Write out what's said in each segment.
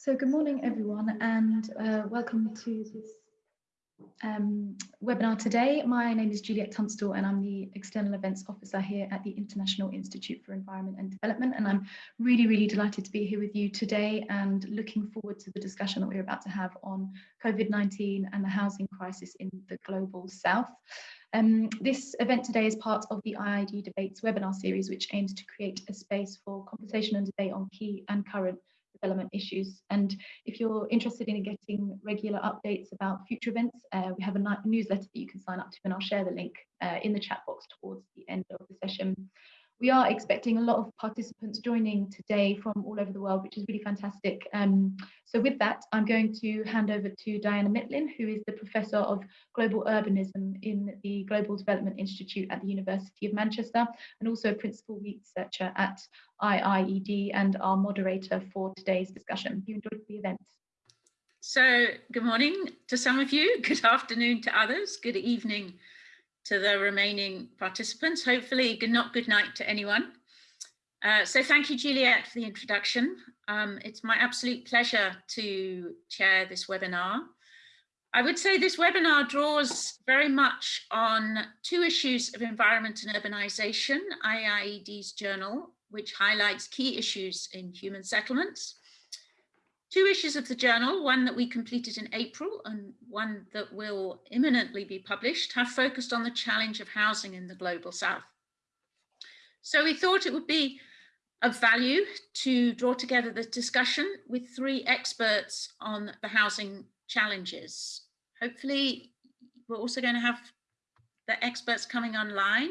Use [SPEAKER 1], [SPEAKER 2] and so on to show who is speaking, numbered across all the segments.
[SPEAKER 1] So good morning, everyone, and uh, welcome to this um, webinar today. My name is Juliet Tunstall, and I'm the External Events Officer here at the International Institute for Environment and Development. And I'm really, really delighted to be here with you today and looking forward to the discussion that we're about to have on COVID-19 and the housing crisis in the Global South. Um, this event today is part of the IIED Debates webinar series, which aims to create a space for conversation and debate on key and current development issues. And if you're interested in getting regular updates about future events, uh, we have a newsletter that you can sign up to and I'll share the link uh, in the chat box towards the end of the session. We are expecting a lot of participants joining today from all over the world, which is really fantastic. Um, so with that, I'm going to hand over to Diana Mitlin, who is the Professor of Global Urbanism in the Global Development Institute at the University of Manchester, and also a Principal Researcher at IIED and our moderator for today's discussion. You enjoyed the event.
[SPEAKER 2] So good morning to some of you, good afternoon to others, good evening to the remaining participants. Hopefully good, not good night to anyone. Uh, so thank you, Juliet, for the introduction. Um, it's my absolute pleasure to chair this webinar. I would say this webinar draws very much on two issues of environment and urbanization, IIED's journal, which highlights key issues in human settlements, two issues of the journal, one that we completed in April and one that will imminently be published, have focused on the challenge of housing in the Global South. So we thought it would be of value to draw together the discussion with three experts on the housing challenges. Hopefully, we're also going to have the experts coming online.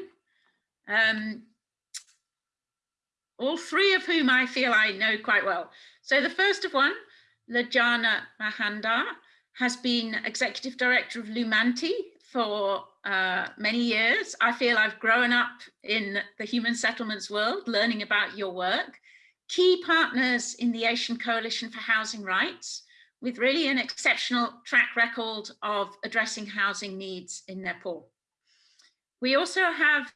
[SPEAKER 2] Um, all three of whom I feel I know quite well. So the first of one Lajana Manandhar has been executive director of Lumanti for uh, many years. I feel I've grown up in the human settlements world, learning about your work. Key partners in the Asian Coalition for Housing Rights, with really an exceptional track record of addressing housing needs in Nepal. We also have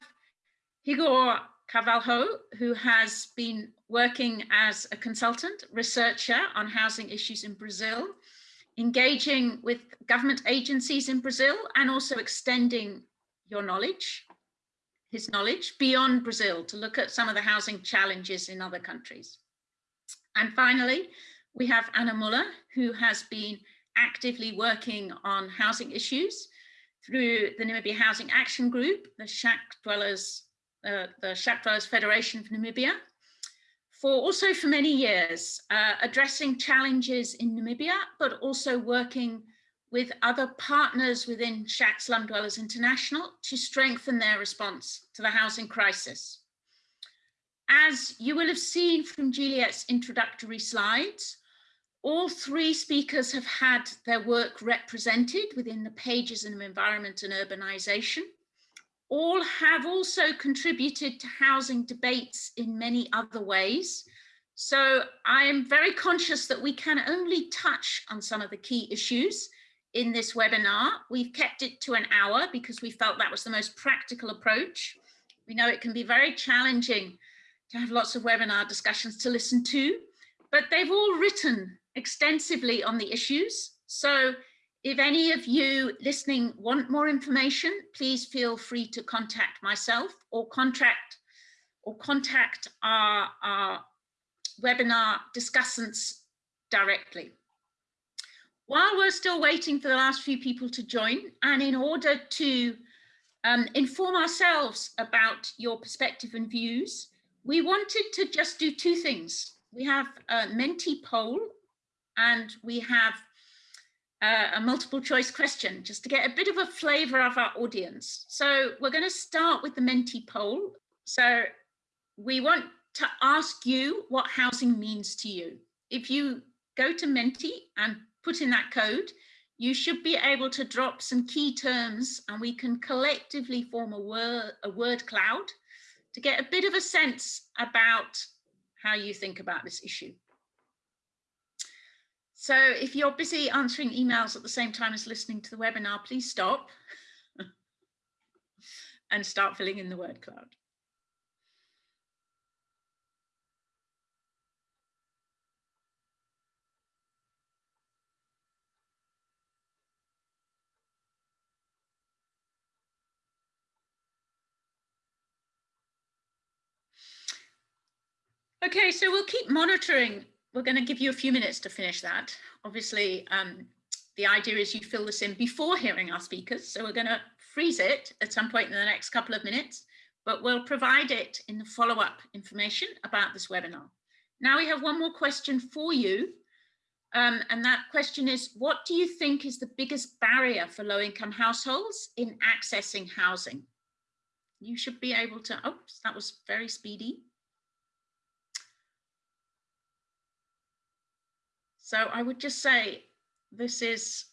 [SPEAKER 2] Higor Carvalho, who has been working as a consultant researcher on housing issues in Brazil, engaging with government agencies in Brazil and also extending your knowledge, his knowledge beyond Brazil to look at some of the housing challenges in other countries. And finally, we have Anna Muller, who has been actively working on housing issues through the Namibia Housing Action Group, the Shack Dwellers uh, the Shack Dwellers Federation of Namibia, for also for many years, uh, addressing challenges in Namibia, but also working with other partners within Shack Slum Dwellers International to strengthen their response to the housing crisis. As you will have seen from Juliet's introductory slides, all three speakers have had their work represented within the pages in environment and urbanization all have also contributed to housing debates in many other ways. So I am very conscious that we can only touch on some of the key issues in this webinar. We've kept it to an hour because we felt that was the most practical approach. We know it can be very challenging to have lots of webinar discussions to listen to, but they've all written extensively on the issues. So if any of you listening want more information, please feel free to contact myself or contact or contact our, our webinar discussants directly. While we're still waiting for the last few people to join, and in order to um, inform ourselves about your perspective and views, we wanted to just do two things. We have a Menti poll and we have uh, a multiple choice question just to get a bit of a flavor of our audience. So we're going to start with the Menti poll. So we want to ask you what housing means to you. If you go to Menti and put in that code, you should be able to drop some key terms and we can collectively form a word, a word cloud to get a bit of a sense about how you think about this issue. So if you're busy answering emails at the same time as listening to the webinar, please stop and start filling in the word cloud. Okay, so we'll keep monitoring we're going to give you a few minutes to finish that. Obviously, um, the idea is you fill this in before hearing our speakers. So we're going to freeze it at some point in the next couple of minutes, but we'll provide it in the follow-up information about this webinar. Now we have one more question for you. Um, and that question is, what do you think is the biggest barrier for low-income households in accessing housing? You should be able to, oh, that was very speedy. So I would just say this is,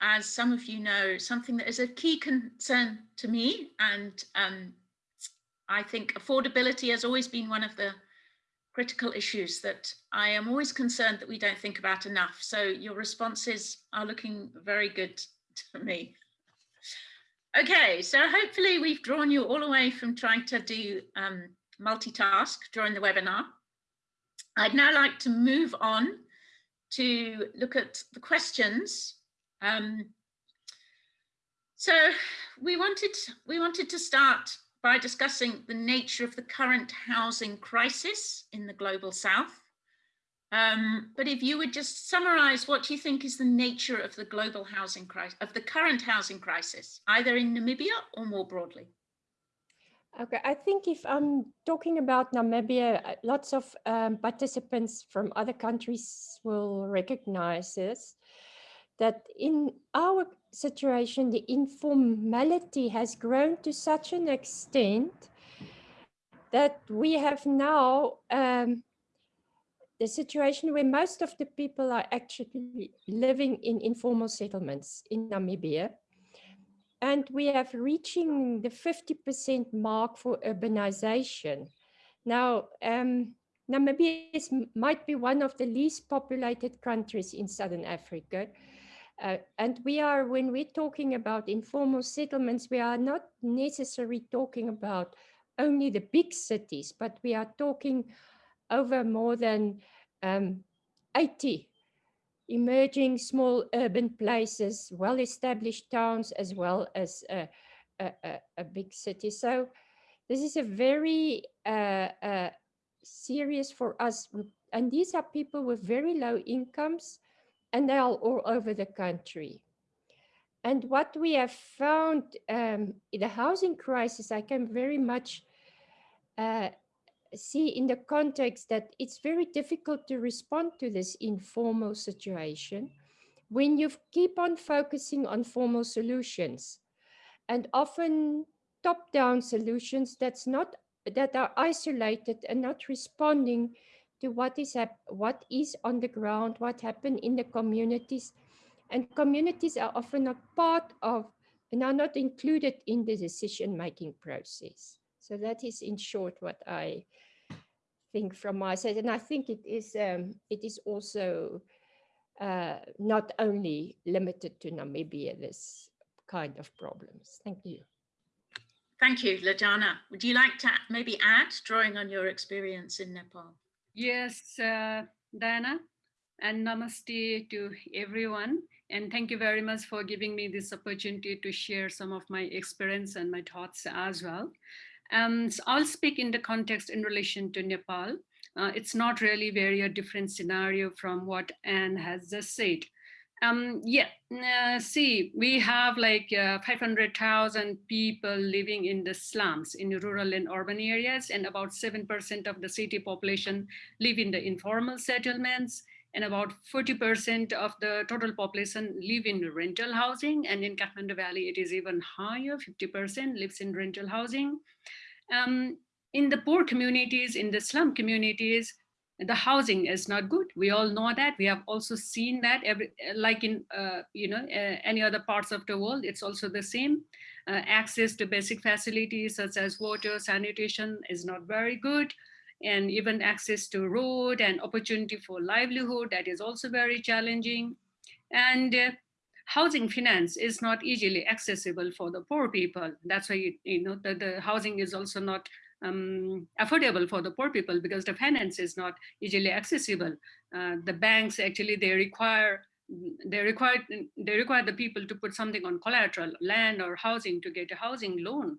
[SPEAKER 2] as some of you know, something that is a key concern to me. And um, I think affordability has always been one of the critical issues that I am always concerned that we don't think about enough. So your responses are looking very good to me. Okay, so hopefully we've drawn you all away from trying to do um, multitask during the webinar. I'd now like to move on to look at the questions. Um, so we wanted, we wanted to start by discussing the nature of the current housing crisis in the global south. Um, but if you would just summarize what you think is the nature of the global housing crisis, of the current housing crisis, either in Namibia or more broadly.
[SPEAKER 3] Okay, I think if I'm talking about Namibia, uh, lots of um, participants from other countries will recognize this, that in our situation, the informality has grown to such an extent that we have now um, the situation where most of the people are actually living in informal settlements in Namibia and we have reaching the 50% mark for urbanization. Now, um, Namibia is, might be one of the least populated countries in Southern Africa. Uh, and we are, when we're talking about informal settlements, we are not necessarily talking about only the big cities, but we are talking over more than um, 80 emerging small urban places, well-established towns, as well as a, a, a, big city. So this is a very uh, uh, serious for us. And these are people with very low incomes, and they are all over the country. And what we have found um, in the housing crisis, I can very much uh, see in the context that it's very difficult to respond to this informal situation when you keep on focusing on formal solutions and often top-down solutions that's not that are isolated and not responding to what is what is on the ground, what happened in the communities. And communities are often a part of and are not included in the decision-making process. So that is in short what I think from my side. And I think it is, um, it is also uh, not only limited to Namibia, this kind of problems. Thank you.
[SPEAKER 2] Thank you, Lajana. Would you like to maybe add, drawing on your experience in Nepal?
[SPEAKER 4] Yes, uh, Diana, and namaste to everyone. And thank you very much for giving me this opportunity to share some of my experience and my thoughts as well. Um, so I'll speak in the context in relation to Nepal. Uh, it's not really very a different scenario from what Anne has just said. Um, yeah, uh, see, we have like uh, 500,000 people living in the slums in rural and urban areas, and about 7% of the city population live in the informal settlements, and about 40% of the total population live in rental housing, and in Kathmandu Valley, it is even higher, 50% lives in rental housing. Um, in the poor communities, in the slum communities, the housing is not good. We all know that. We have also seen that every, like in, uh, you know, uh, any other parts of the world, it's also the same. Uh, access to basic facilities such as water, sanitation is not very good. And even access to road and opportunity for livelihood, that is also very challenging. And uh, housing finance is not easily accessible for the poor people. That's why, you know, the, the housing is also not um, affordable for the poor people because the finance is not easily accessible. Uh, the banks actually, they require they require they require the people to put something on collateral, land or housing to get a housing loan.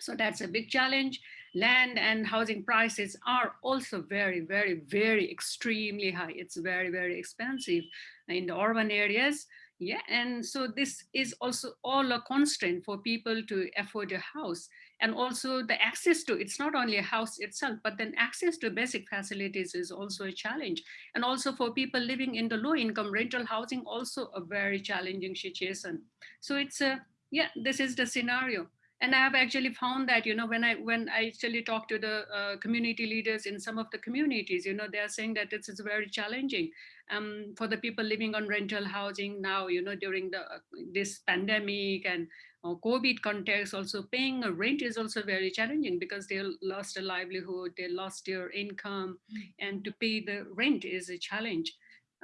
[SPEAKER 4] So that's a big challenge. Land and housing prices are also very, very, very extremely high. It's very, very expensive in the urban areas. Yeah, and so this is also all a constraint for people to afford a house and also the access to it's not only a house itself but then access to basic facilities is also a challenge and also for people living in the low income rental housing also a very challenging situation so it's a yeah this is the scenario and i have actually found that you know when i when i actually talk to the uh, community leaders in some of the communities you know they are saying that this is very challenging um, for the people living on rental housing now you know during the uh, this pandemic and uh, covid context also paying a rent is also very challenging because they lost a livelihood they lost their income and to pay the rent is a challenge.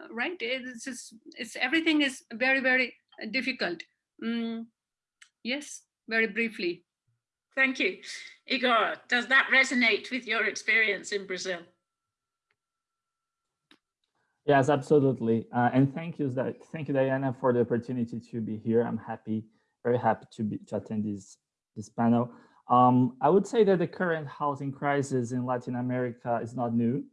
[SPEAKER 4] Uh, right it's just, it's everything is very very difficult. Mm, yes very briefly.
[SPEAKER 2] Thank you. Igor, does that resonate with your experience in Brazil?
[SPEAKER 5] Yes, absolutely. Uh, and thank you, thank you, Diana, for the opportunity to be here. I'm happy, very happy to be to attend this this panel. Um, I would say that the current housing crisis in Latin America is not new.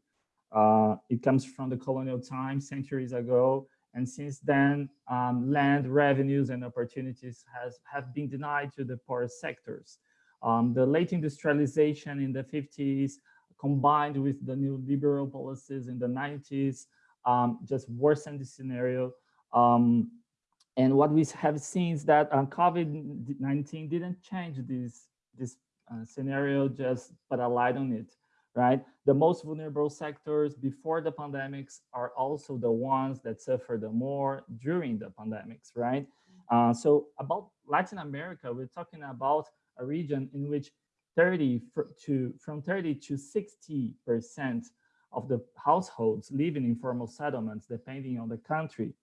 [SPEAKER 5] Uh, it comes from the colonial times, centuries ago, and since then, um, land revenues and opportunities has, have been denied to the poorest sectors. Um, the late industrialization in the 50s, combined with the neoliberal policies in the 90s, um, just worsened the scenario. Um, and what we have seen is that uh, COVID-19 didn't change this, this uh, scenario, just put a light on it right? The most vulnerable sectors before the pandemics are also the ones that suffer the more during the pandemics, right? Uh, so about Latin America, we're talking about a region in which 30 to from 30 to 60 percent of the households live in informal settlements, depending on the country,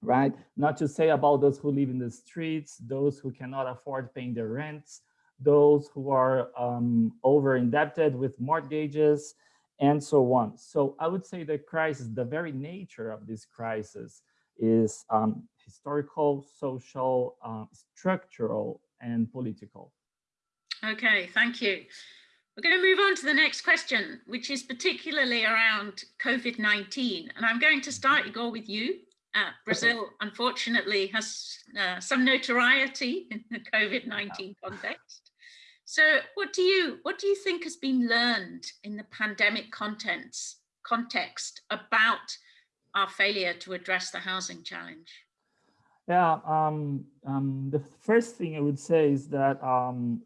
[SPEAKER 5] right? Not to say about those who live in the streets, those who cannot afford paying their rents, those who are um, over indebted with mortgages and so on. So I would say the crisis, the very nature of this crisis is um, historical, social, uh, structural, and political.
[SPEAKER 2] Okay, thank you. We're going to move on to the next question, which is particularly around COVID-19. And I'm going to start, Igor, with you. Uh, Brazil, unfortunately, has uh, some notoriety in the COVID-19 context. So what do you what do you think has been learned in the pandemic contents context about our failure to address the housing challenge?
[SPEAKER 5] Yeah, um, um, the first thing I would say is that um,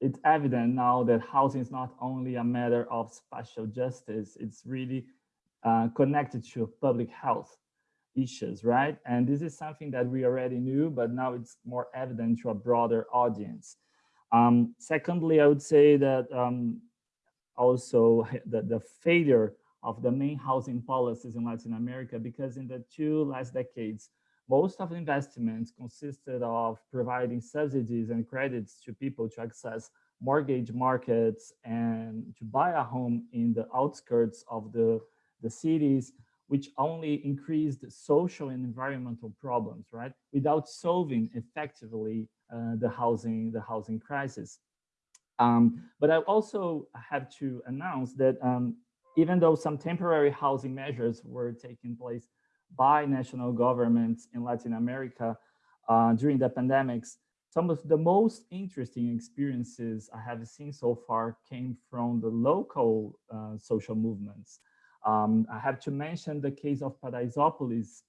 [SPEAKER 5] it's evident now that housing is not only a matter of spatial justice, it's really uh, connected to public health issues, right? And this is something that we already knew, but now it's more evident to a broader audience. Um, secondly, I would say that um, also the, the failure of the main housing policies in Latin America, because in the two last decades, most of the investments consisted of providing subsidies and credits to people to access mortgage markets and to buy a home in the outskirts of the, the cities, which only increased social and environmental problems, right? Without solving effectively the housing the housing crisis. Um, but I also have to announce that um, even though some temporary housing measures were taking place by national governments in Latin America uh, during the pandemics, some of the most interesting experiences I have seen so far came from the local uh, social movements. Um, I have to mention the case of Paraisópolis,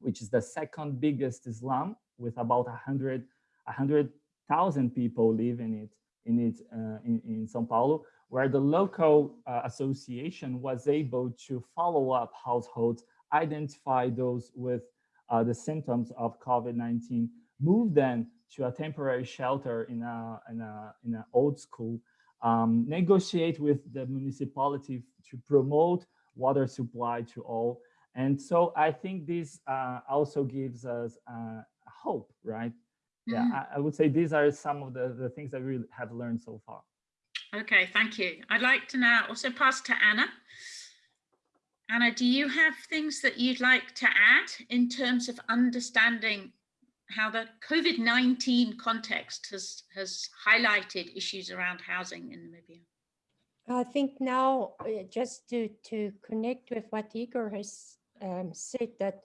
[SPEAKER 5] which is the second biggest slum with about 100 100,000 people live in it in it uh, in, in Sao Paulo, where the local uh, association was able to follow up households, identify those with uh, the symptoms of COVID-19, move them to a temporary shelter in a in a in an old school, um, negotiate with the municipality to promote water supply to all. And so I think this uh, also gives us uh, hope, right? Yeah, mm -hmm. I, I, would say these are some of the, the things that we have learned so far.
[SPEAKER 2] Okay, thank you. I'd like to now also pass to Anna. Anna, do you have things that you'd like to add in terms of understanding how the COVID-19 context has, has highlighted issues around housing in Namibia?
[SPEAKER 3] I think now, uh, just to, to connect with what Igor has um, said, that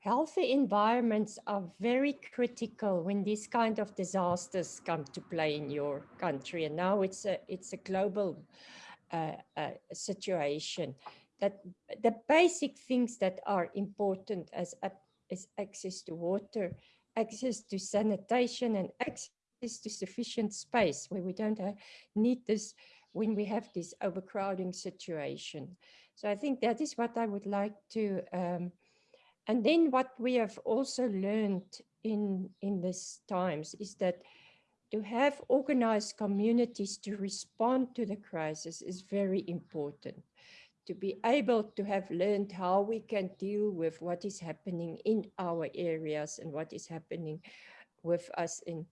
[SPEAKER 3] healthy environments are very critical when these kind of disasters come to play in your country. And now it's a, it's a global uh, uh, situation. That the basic things that are important as, as access to water, access to sanitation and access to sufficient space where we don't uh, need this when we have this overcrowding situation. So I think that is what I would like to, um, and then what we have also learned in, in these times is that to have organized communities to respond to the crisis is very important. To be able to have learned how we can deal with what is happening in our areas and what is happening with us in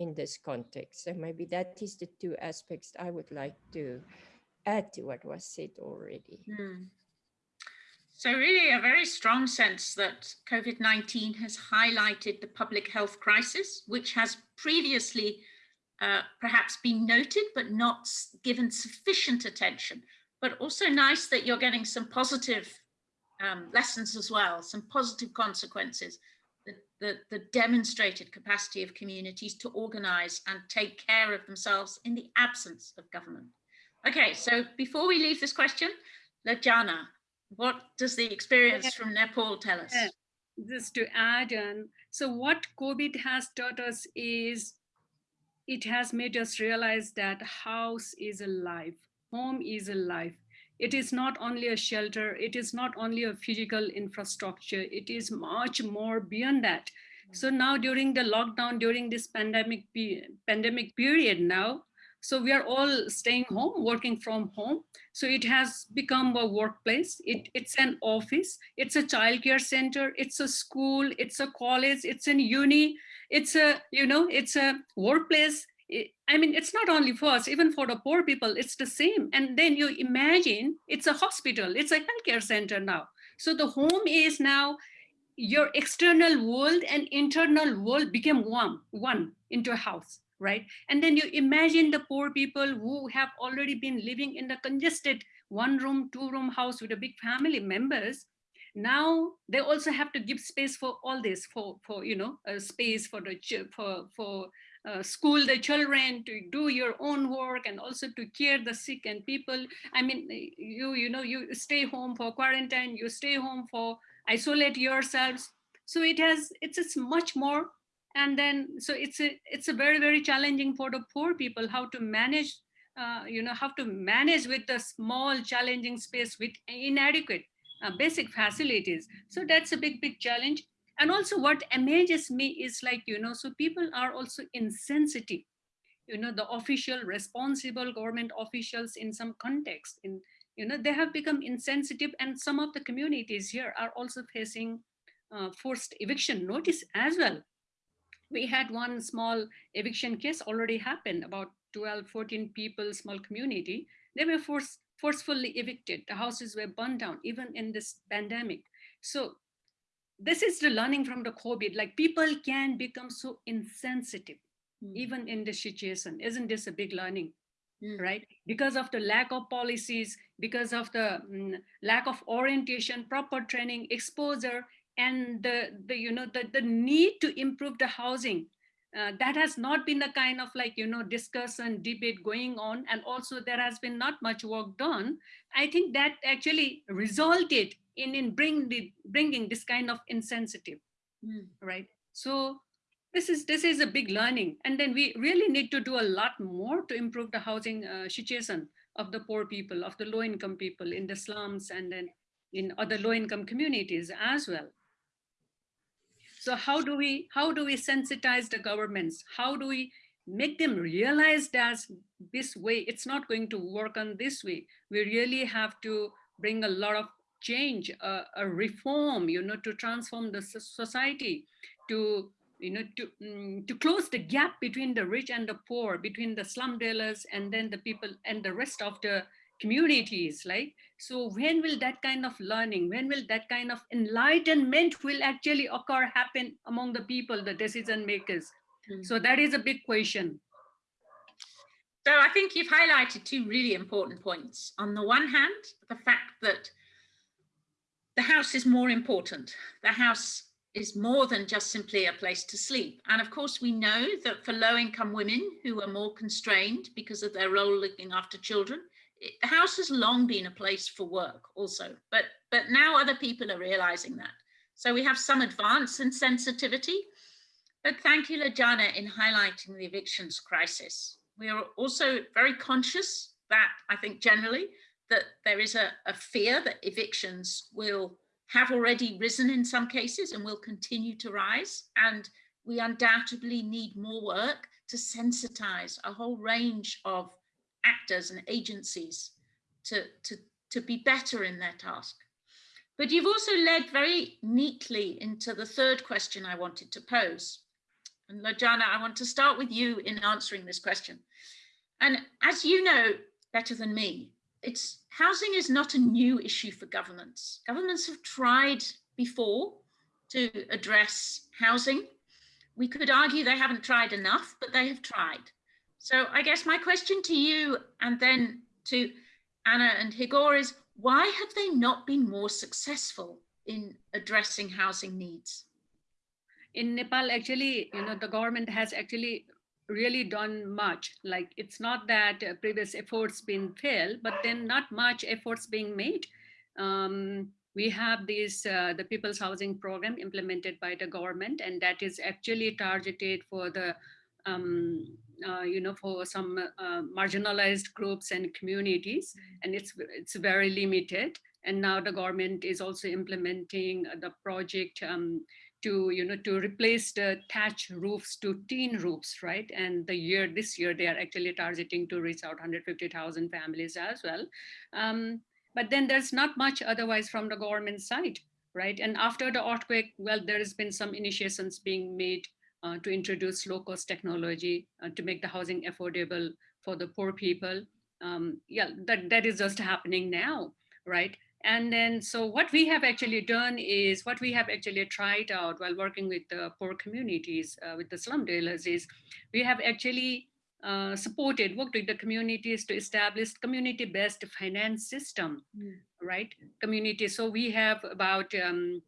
[SPEAKER 3] in this context. So maybe that is the two aspects I would like to add to what was said already.
[SPEAKER 2] Hmm. So really a very strong sense that COVID-19 has highlighted the public health crisis, which has previously uh, perhaps been noted, but not given sufficient attention. But also nice that you're getting some positive um, lessons as well, some positive consequences the, the demonstrated capacity of communities to organize and take care of themselves in the absence of government. Okay, so before we leave this question, Lajana, what does the experience from Nepal tell us?
[SPEAKER 4] Just to add on, so what COVID has taught us is it has made us realize that house is alive, home is alive. It is not only a shelter, it is not only a physical infrastructure, it is much more beyond that. So now during the lockdown, during this pandemic, pandemic period now, so we are all staying home, working from home. So it has become a workplace. It, it's an office. It's a childcare center. It's a school. It's a college. It's an uni. It's a, you know, it's a workplace. I mean, it's not only for us, even for the poor people, it's the same. And then you imagine it's a hospital, it's a healthcare center now. So the home is now your external world and internal world became one, one into a house, right? And then you imagine the poor people who have already been living in the congested one room, two room house with a big family members. Now they also have to give space for all this, for, for you know, a space for the for for uh, school the children to do your own work and also to care the sick and people i mean you you know you stay home for quarantine you stay home for isolate yourselves so it has it's it's much more and then so it's a it's a very very challenging for the poor people how to manage uh, you know how to manage with the small challenging space with inadequate uh, basic facilities so that's a big big challenge and also what amazes me is like, you know, so people are also insensitive. You know, the official responsible government officials in some context, in you know, they have become insensitive and some of the communities here are also facing uh, forced eviction notice as well. We had one small eviction case already happened about 12, 14 people, small community. They were forced, forcefully evicted. The houses were burned down even in this pandemic. So this is the learning from the COVID, like people can become so insensitive, mm. even in this situation. Isn't this a big learning? Mm. right because of the lack of policies because of the mm, lack of orientation proper training exposure and the, the you know the, the need to improve the housing uh, that has not been the kind of like you know discussion debate going on and also there has been not much work done i think that actually resulted in, in bring the, bringing this kind of insensitive, mm. right? So this is this is a big learning. And then we really need to do a lot more to improve the housing uh, situation of the poor people, of the low income people in the slums and then in other low income communities as well. So how do we how do we sensitize the governments? How do we make them realize that this way it's not going to work on this way? We really have to bring a lot of change, a, a reform, you know, to transform the society, to you know, to, um, to close the gap between the rich and the poor, between the slum dwellers and then the people and the rest of the communities, like, so when will that kind of learning, when will that kind of enlightenment will actually occur, happen among the people, the decision makers? Mm -hmm. So that is a big question.
[SPEAKER 2] So I think you've highlighted two really important points. On the one hand, the fact that the house is more important. The house is more than just simply a place to sleep. And of course, we know that for low income women who are more constrained because of their role looking after children, the house has long been a place for work also, but, but now other people are realizing that. So we have some advance in sensitivity, but thank you, Lajana, in highlighting the evictions crisis. We are also very conscious that I think generally that there is a, a fear that evictions will have already risen in some cases and will continue to rise. And we undoubtedly need more work to sensitize a whole range of actors and agencies to, to, to be better in their task. But you've also led very neatly into the third question I wanted to pose. And Lajana, I want to start with you in answering this question. And as you know better than me, it's housing is not a new issue for governments. Governments have tried before to address housing. We could argue they haven't tried enough, but they have tried. So I guess my question to you and then to Anna and Higor is why have they not been more successful in addressing housing needs?
[SPEAKER 4] in Nepal, actually, you know, the government has actually really done much. Like it's not that uh, previous efforts been failed, but then not much efforts being made. Um, we have this uh, the People's Housing Program implemented by the government, and that is actually targeted for the um, you know for some uh, marginalized groups and communities, and it's it's very limited. And now the government is also implementing the project. Um, to you know to replace the thatch roofs to tin roofs right and the year this year they are actually targeting to reach out 150,000 families as well um, but then there's not much otherwise from the government side right and after the earthquake well there has been some initiations being made uh, to introduce low cost technology uh, to make the housing affordable for the poor people um, yeah that that is just happening now right and then, so what we have actually done is what we have actually tried out while working with the poor communities, uh, with the slum dwellers is we have actually uh, supported, worked with the communities to establish community-based finance system,
[SPEAKER 1] Mm.
[SPEAKER 4] right? Community, so we have about um,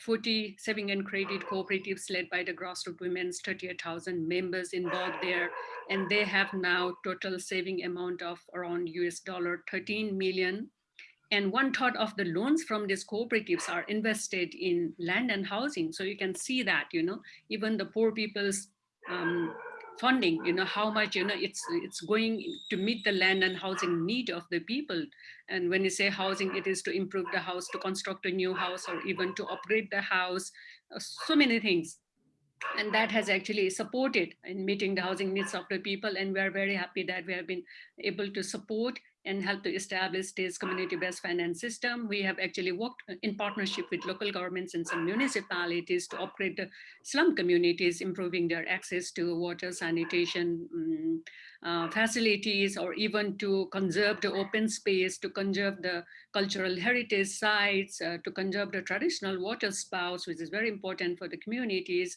[SPEAKER 4] 40 saving and credit cooperatives led by the grassroots women's 38,000 members involved there. And they have now total saving amount of around US dollar 13 million and one third of the loans from these cooperatives are invested in land and housing. So you can see that, you know, even the poor people's um, funding, you know, how much, you know, it's it's going to meet the land and housing need of the people. And when you say housing, it is to improve the house, to construct a new house, or even to upgrade the house, uh, so many things. And that has actually supported in meeting the housing needs of the people. And we're very happy that we have been able to support and help to establish this community-based finance system. We have actually worked in partnership with local governments and some municipalities to upgrade the slum communities, improving their access to water, sanitation um, uh, facilities, or even to conserve the open space, to conserve the cultural heritage sites, uh, to conserve the traditional water spouts, which is very important for the communities,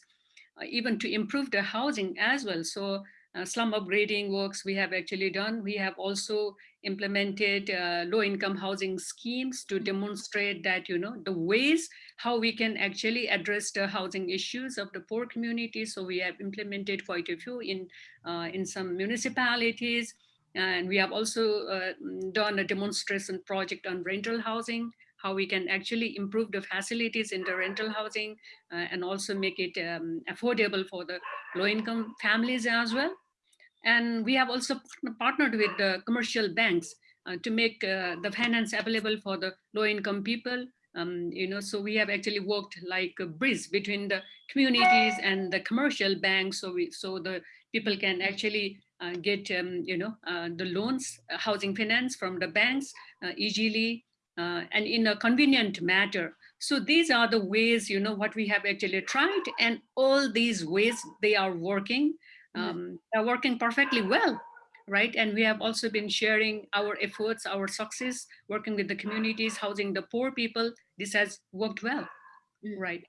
[SPEAKER 4] uh, even to improve the housing as well. So uh, slum upgrading works we have actually done. We have also implemented uh, low income housing schemes to demonstrate that, you know, the ways how we can actually address the housing issues of the poor communities. So we have implemented quite a few in, uh, in some municipalities. And we have also uh, done a demonstration project on rental housing, how we can actually improve the facilities in the rental housing uh, and also make it um, affordable for the low income families as well. And we have also partnered with the commercial banks uh, to make uh, the finance available for the low income people. Um, you know, so we have actually worked like a bridge between the communities and the commercial banks. So we, so the people can actually uh, get, um, you know, uh, the loans, uh, housing finance from the banks uh, easily and in a convenient manner. So these are the ways, you know, what we have actually tried and all these ways they are working um, are working perfectly well, right? And we have also been sharing our efforts, our success, working with the communities, housing the poor people. This has worked well,
[SPEAKER 1] Mm.
[SPEAKER 4] right?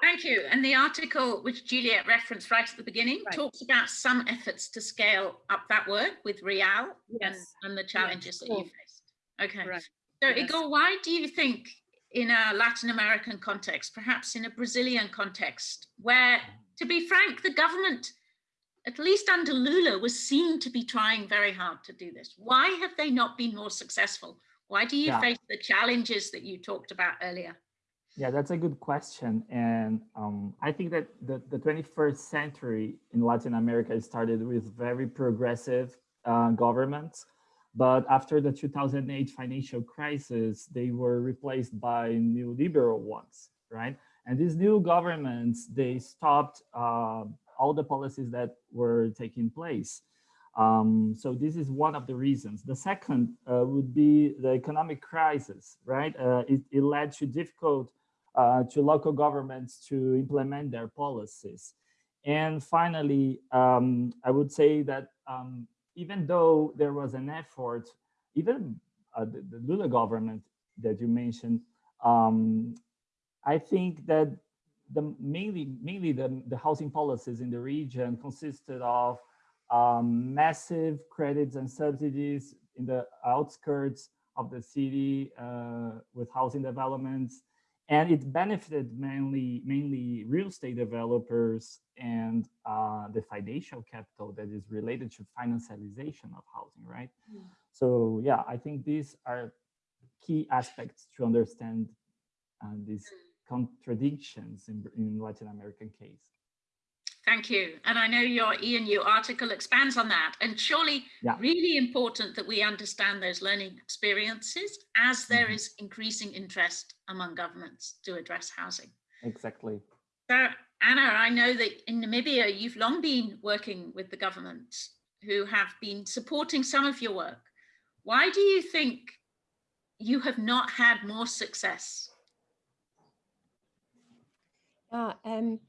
[SPEAKER 2] Thank you. And the article which Juliet referenced right at the beginning
[SPEAKER 4] Right.
[SPEAKER 2] talks about some efforts to scale up that work with Real and,
[SPEAKER 4] Yes.
[SPEAKER 2] and the challenges that you faced. Okay.
[SPEAKER 4] Right.
[SPEAKER 2] So
[SPEAKER 4] Yes.
[SPEAKER 2] Igor, why do you think in a Latin American context, perhaps in a Brazilian context, where, to be frank, the government, at least under Lula, was seen to be trying very hard to do this? Why have they not been more successful? Why do you
[SPEAKER 5] Yeah.
[SPEAKER 2] face the challenges that you talked about earlier?
[SPEAKER 5] Yeah, that's a good question. And um, I think that the, the 21st century in Latin America started with very progressive uh, governments. But after the 2008 financial crisis, they were replaced by neoliberal ones, right? And these new governments, they stopped uh, all the policies that were taking place. Um, so this is one of the reasons. The second uh, would be the economic crisis, right? Uh, it, it led to difficult uh, to local governments to implement their policies. And finally, um, I would say that um, even though there was an effort, even uh, the, the Lula government that you mentioned, um, I think that the mainly mainly the, the housing policies in the region consisted of um, massive credits and subsidies in the outskirts of the city uh, with housing developments. And it benefited mainly, mainly real estate developers and uh, the financial capital that is related to financialization of housing, right? So yeah, I think these are key aspects to understand uh, these contradictions in, in Latin American case.
[SPEAKER 2] Thank you. And I know your ENU article expands on that. And surely
[SPEAKER 5] Yeah.
[SPEAKER 2] really important that we understand those learning experiences as there
[SPEAKER 5] Mhm.
[SPEAKER 2] is increasing interest among governments to address housing.
[SPEAKER 5] Exactly.
[SPEAKER 2] So Anna, I know that in Namibia, you've long been working with the government who have been supporting some of your work. Why do you think you have not had more success?
[SPEAKER 3] Yeah, um,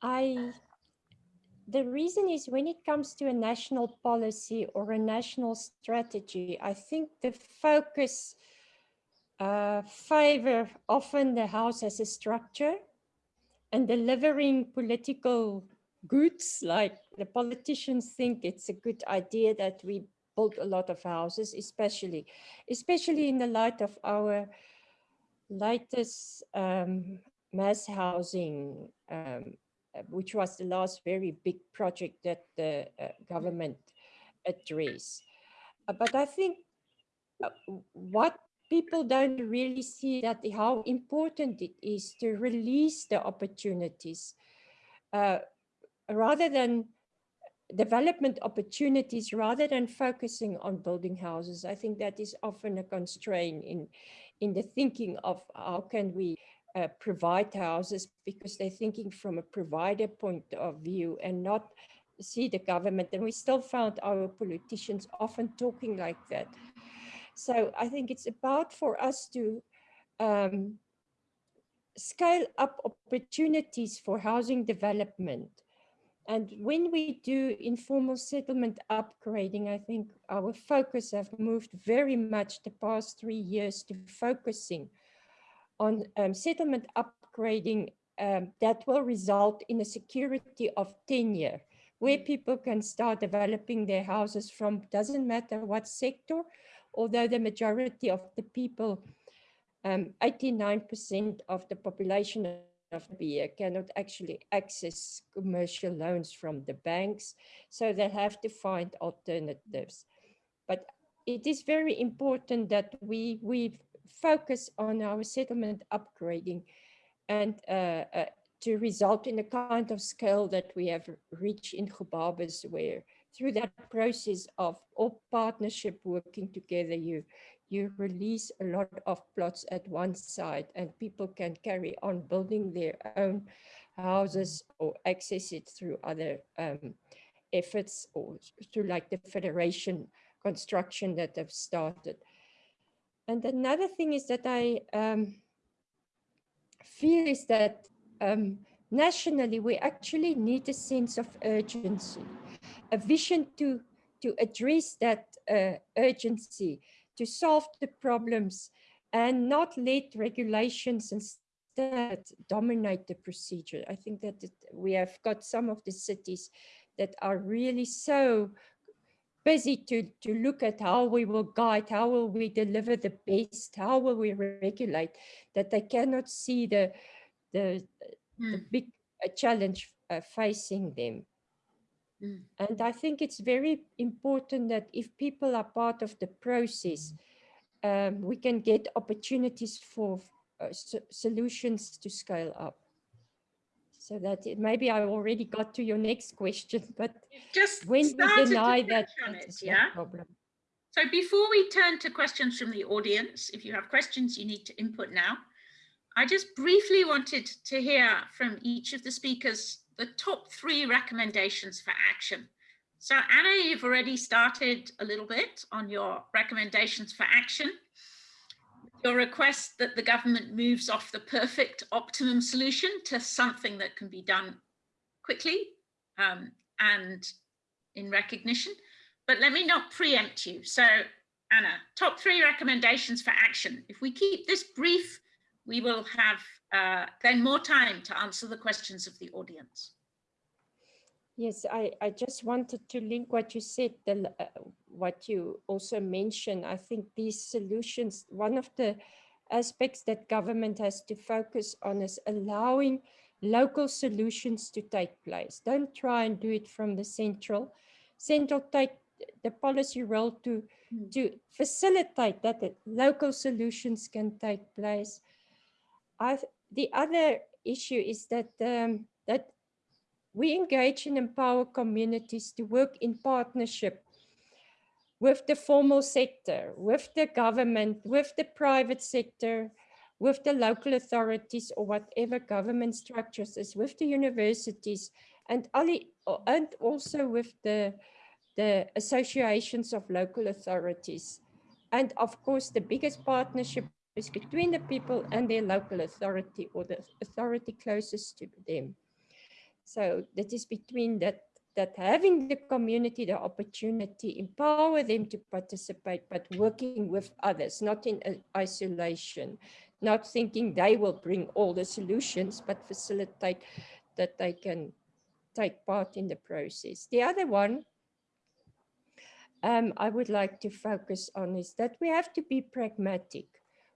[SPEAKER 3] I, the reason is when it comes to a national policy or a national strategy, I think the focus uh, favor often the house as a structure and delivering political goods, like the politicians think it's a good idea that we build a lot of houses, especially, especially in the light of our latest um, mass housing, um, uh, which was the last very big project that the uh, government addressed. Uh, but I think uh, what people don't really see that how important it is to release the opportunities uh, rather than development opportunities rather than focusing on building houses. I think that is often a constraint in, in the thinking of how can we uh, provide houses because they're thinking from a provider point of view and not see the government. And we still found our politicians often talking like that. So I think it's about for us to um, scale up opportunities for housing development. And when we do informal settlement upgrading, I think our focus have moved very much the past three years to focusing on um, settlement upgrading um, that will result in a security of tenure, where people can start developing their houses from, doesn't matter what sector, although the majority of the people, 89% um, of the population of Namibia cannot actually access commercial loans from the banks, so they have to find alternatives. But it is very important that we, we focus on our settlement upgrading and uh, uh, to result in the kind of scale that we have reached in Gobabis, where through that process of all partnership working together, you, you release a lot of plots at one site and people can carry on building their own houses or access it through other um, efforts or through like the federation construction that have started. And another thing is that I um, feel is that um, nationally, we actually need a sense of urgency, a vision to, to address that uh, urgency, to solve the problems and not let regulations standards dominate the procedure. I think that it, we have got some of the cities that are really so busy to, to look at how we will guide, how will we deliver the best, how will we regulate, that they cannot see the, the, the
[SPEAKER 2] Mm.
[SPEAKER 3] big uh, challenge uh, facing them.
[SPEAKER 2] Mm.
[SPEAKER 3] And I think it's very important that if people are part of the process, um, we can get opportunities for uh, so- solutions to scale up. So that it, maybe I already got to your next question, but
[SPEAKER 2] Just
[SPEAKER 3] when we deny that,
[SPEAKER 2] it, yeah.
[SPEAKER 3] problem.
[SPEAKER 2] So before we turn to questions from the audience, if you have questions, you need to input now. I just briefly wanted to hear from each of the speakers the top three recommendations for action. So Anna, you've already started a little bit on your recommendations for action. Your request that the government moves off the perfect optimum solution to something that can be done quickly um, and in recognition. But let me not preempt you. So Anna, top three recommendations for action. If we keep this brief, we will have uh, then more time to answer the questions of the audience.
[SPEAKER 3] Yes, I, I just wanted to link what you said, the, uh, what you also mentioned. I think these solutions, one of the aspects that government has to focus on is allowing local solutions to take place. Don't try and do it from the central. Central take the policy role to,
[SPEAKER 2] Mm.
[SPEAKER 3] to facilitate that the local solutions can take place. I, th- the other issue is that, um, that we engage and empower communities to work in partnership with the formal sector, with the government, with the private sector, with the local authorities or whatever government structures is, with the universities and, and also with the, the associations of local authorities. And of course, the biggest partnership is between the people and their local authority or the authority closest to them. So that is between that, that having the community the opportunity, empower them to participate, but working with others, not in isolation, not thinking they will bring all the solutions, but facilitate that they can take part in the process. The other one um, I would like to focus on is that we have to be pragmatic.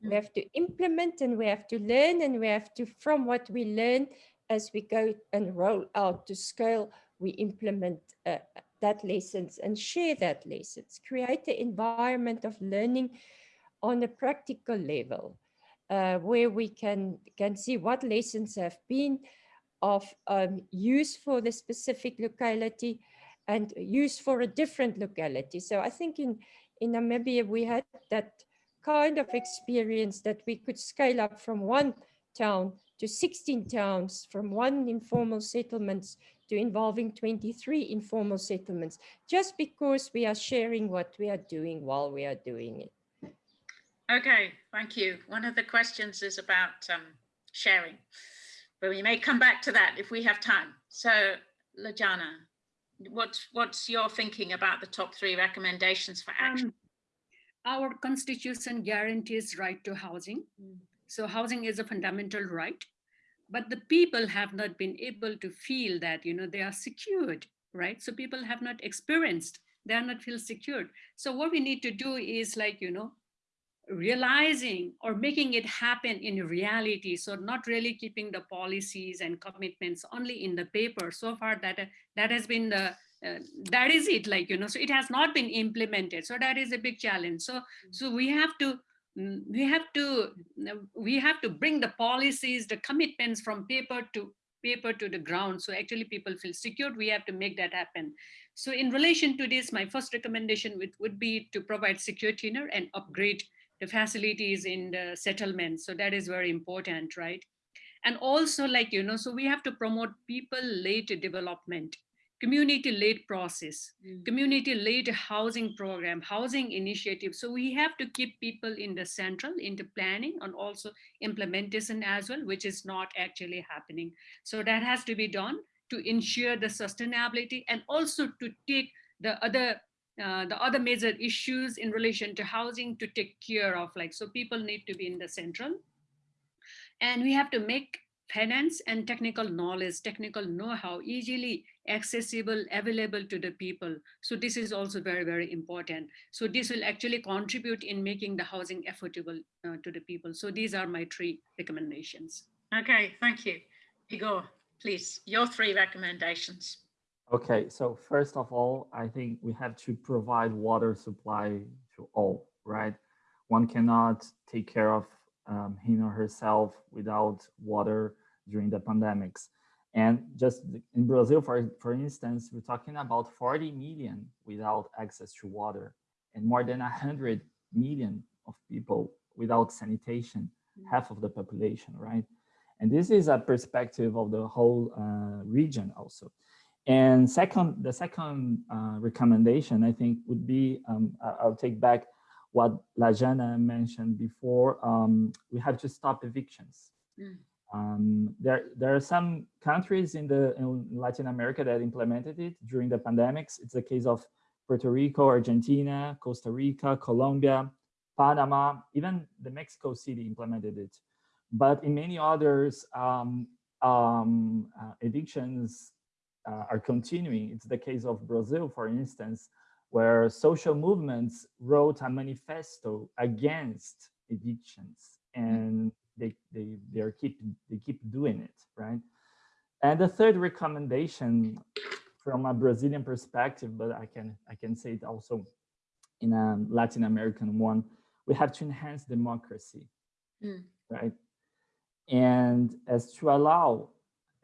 [SPEAKER 3] We
[SPEAKER 2] Mm.
[SPEAKER 3] have to implement and we have to learn and we have to, from what we learn as we go and roll out to scale, we implement uh, that lessons and share that lessons, create the environment of learning on a practical level uh, where we can, can see what lessons have been of um, use for the specific locality and use for a different locality. So I think in, in Namibia, we had that kind of experience that we could scale up from one town to 16 towns, from one informal settlements to involving 23 informal settlements, just because we are sharing what we are doing while we are doing it.
[SPEAKER 2] Okay, thank you. One of the questions is about um, sharing, but we may come back to that if we have time. So, Lajana, what's what's your thinking about the top three recommendations for action?
[SPEAKER 4] Um, our constitution guarantees right to housing.
[SPEAKER 2] Mm.
[SPEAKER 4] So housing is a fundamental right, but the people have not been able to feel that, you know, they are secured, right? So people have not experienced, they are not feel secured. So what we need to do is like, you know, realizing or making it happen in reality. So not really keeping the policies and commitments only in the paper. So far that, that has been the, uh, that is it like, you know, so it has not been implemented. So that is a big challenge. So, so we have to, Mm, we have to, uh, we have to bring the policies, the commitments from paper to paper to the ground. So actually people feel secured. We have to make that happen. So in relation to this, my first recommendation would, would be to provide secure tenure and upgrade the facilities in the settlement. So that is very important, right? And also like, you know, so we have to promote people-led development, community-led process,
[SPEAKER 2] Mm.
[SPEAKER 4] community-led housing program, housing initiative. So we have to keep people in the central, in the planning and also implementation as well, which is not actually happening. So that has to be done to ensure the sustainability and also to take the other uh, the other major issues in relation to housing to take care of like so people need to be in the central And we have to make finance and technical knowledge, technical know-how easily accessible, available to the people. So this is also very, very important. So this will actually contribute in making the housing affordable uh, to the people. So these are my three recommendations.
[SPEAKER 2] Okay, thank you. Igor, please, your three recommendations.
[SPEAKER 5] Okay, so first of all, I think we have to provide water supply to all, right? One cannot take care of um, him or herself without water during the pandemics. And just in Brazil, for, for instance, we're talking about 40 million without access to water and more than 100 million of people without sanitation, half of the population, right? And this is a perspective of the whole uh, region also. And second, the second uh, recommendation, I think, would be, um, I'll take back what Lajana mentioned before, um, we have to stop evictions. Mm. Um, there, there are some countries in the in Latin America that implemented it during the pandemics. It's the case of Puerto Rico, Argentina, Costa Rica, Colombia, Panama, even the Mexico City implemented it. But in many others, um, um, uh, evictions uh, are continuing. It's the case of Brazil, for instance, where social movements wrote a manifesto against evictions and they they they are keep they keep doing it right and the third recommendation from a brazilian perspective but i can i can say it also in a latin american one we have to enhance democracy mm. right and as to allow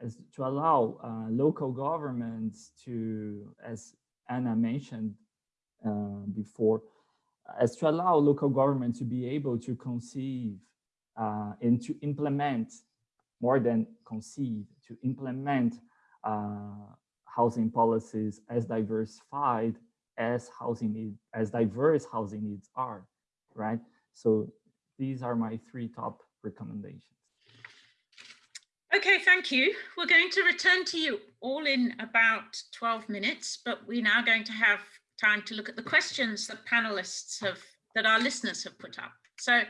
[SPEAKER 5] as to allow uh, local governments to as anna mentioned uh, before as to allow local government to be able to conceive uh, and to implement more than conceive, to implement uh, housing policies as diversified as housing need, as diverse housing needs are, right? So these are my three top recommendations.
[SPEAKER 2] Okay, thank you. We're going to return to you all in about 12 minutes, but we're now going to have time to look at the questions that panelists have, that our listeners have put up. So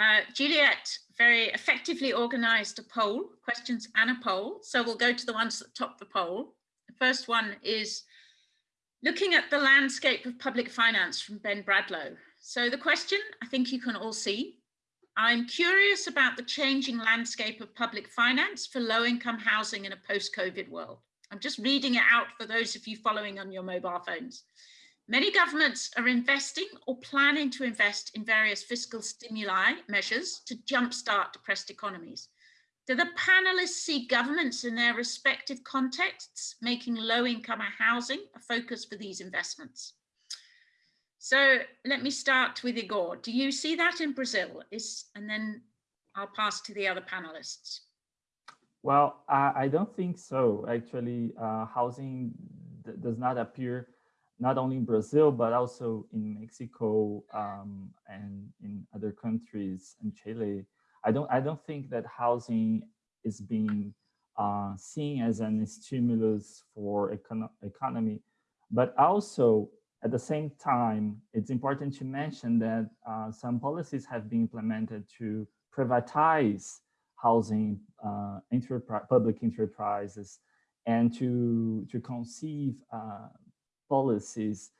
[SPEAKER 2] uh, Juliet very effectively organized a poll, questions and a poll. So we'll go to the ones that top the poll. The first one is looking at the landscape of public finance from Ben Bradlow. So the question, I think you can all see, I'm curious about the changing landscape of public finance for low income housing in a post-COVID world. I'm just reading it out for those of you following on your mobile phones. Many governments are investing or planning to invest in various fiscal stimuli measures to jumpstart depressed economies. Do the panelists see governments in their respective contexts making low-income housing a focus for these investments? So let me start with Igor. Do you see that in Brazil? Is and then I'll pass to the other panelists.
[SPEAKER 5] Well, uh, I don't think so. Actually, uh, housing does not appear not only in Brazil, but also in Mexico um, and in other countries and Chile. I don't, I don't think that housing is being uh, seen as an stimulus for econ economy, but also at the same time, it's important to mention that uh, some policies have been implemented to privatize housing uh, enterprise, public enterprises and to, to conceive uh, policies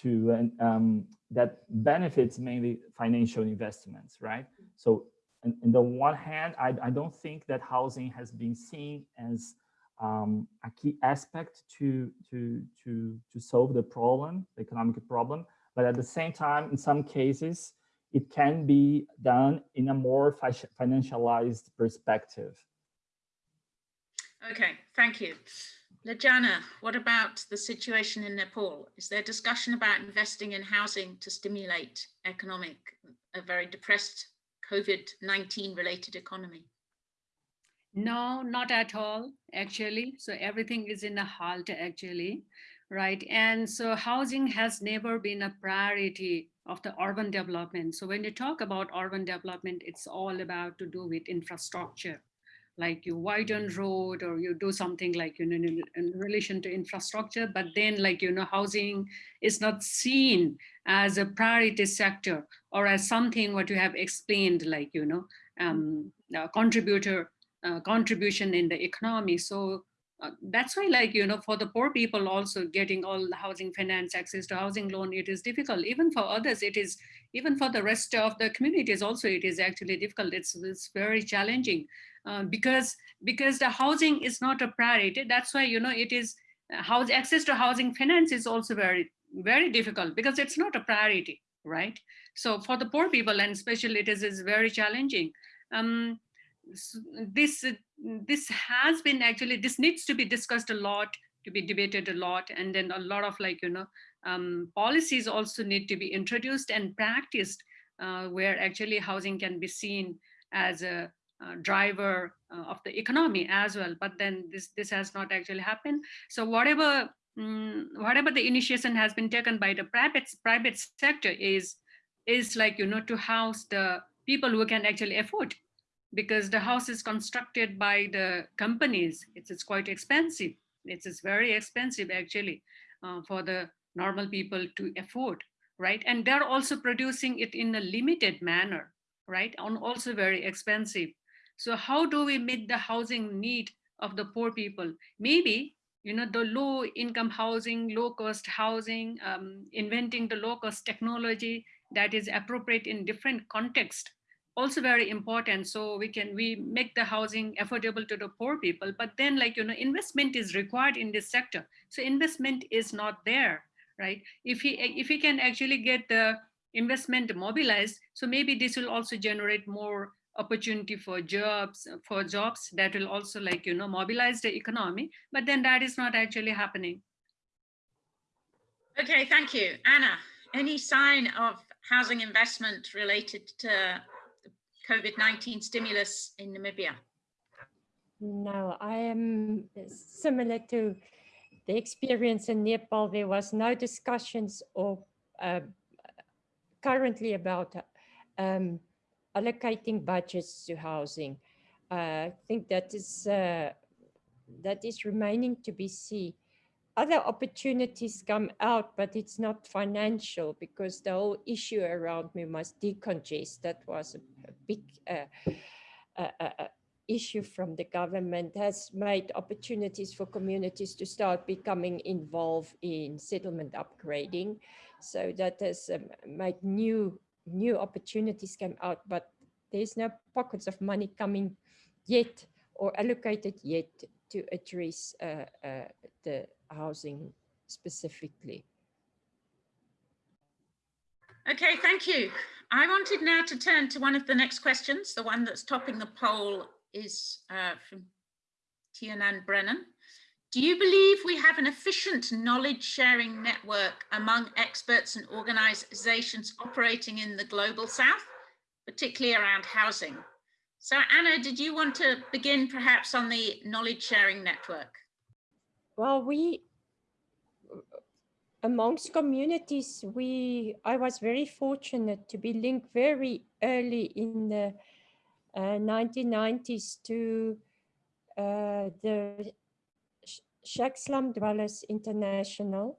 [SPEAKER 5] to um, that benefits mainly financial investments, right? So in, in the one hand, I, I, don't think that housing has been seen as um, a key aspect to, to, to, to solve the problem, the economic problem. But at the same time, in some cases, it can be done in a more financialized perspective.
[SPEAKER 2] Okay, thank you. Lajana, what about the situation in Nepal? Is there discussion about investing in housing to stimulate economic, a very depressed COVID-19 related economy?
[SPEAKER 4] No, not at all, actually. So everything is in a halt, actually, right? And so housing has never been a priority of the urban development. So when you talk about urban development, it's all about to do with infrastructure like you widen road or you do something like you know in, in, relation to infrastructure but then like you know housing is not seen as a priority sector or as something what you have explained like you know um, contributor uh, contribution in the economy. So uh, that's why like, you know, for the poor people also getting all the housing finance, access to housing loan, it is difficult. Even for others, it is, even for the rest of the communities also, it is actually difficult. It's, it's very challenging uh, because, because the housing is not a priority. That's why, you know, it is, uh, house access to housing finance is also very, very difficult because it's not a priority, right? So for the poor people and especially it is, is very challenging. Um, this this has been actually this needs to be discussed a lot to be debated a lot and then a lot of like you know um, policies also need to be introduced and practiced uh, where actually housing can be seen as a, a driver uh, of the economy as well but then this this has not actually happened so whatever um, whatever the initiation has been taken by the private private sector is is like you know to house the people who can actually afford because the house is constructed by the companies. It's, it's quite expensive. It's, it's very expensive actually uh, for the normal people to afford, right? And they're also producing it in a limited manner, right? And also very expensive. So how do we meet the housing need of the poor people? Maybe you know, the low income housing, low cost housing, um, inventing the low cost technology that is appropriate in different context also very important. So we can we make the housing affordable to the poor people but then like you know investment is required in this sector. So investment is not there right? If he if he can actually get the investment mobilized so maybe this will also generate more opportunity for jobs for jobs that will also like you know mobilize the economy but then that is not actually happening
[SPEAKER 2] okay thank you anna any sign of housing investment related to COVID-19 stimulus in Namibia?
[SPEAKER 3] No, I am similar to the experience in Nepal. There was no discussions or uh, currently about um, allocating budgets to housing. Uh, I think that is uh, that is remaining to be seen other opportunities come out, but it's not financial because the whole issue around me must decongest. That was a, a big uh, uh, issue from the government has made opportunities for communities to start becoming involved in settlement upgrading. So that has um, made new new opportunities came out, but there's no pockets of money coming yet or allocated yet to address uh, uh, the housing specifically.
[SPEAKER 2] Okay, thank you. I wanted now to turn to one of the next questions. The one that's topping the poll is uh, from Tianan Brennan. Do you believe we have an efficient knowledge sharing network among experts and organizations operating in the global south, particularly around housing? So Anna, did you want to begin perhaps on the knowledge sharing network?
[SPEAKER 3] Well, we, amongst communities, we, I was very fortunate to be linked very early in the uh, 1990s to uh, the Shack Slum Dwellers International,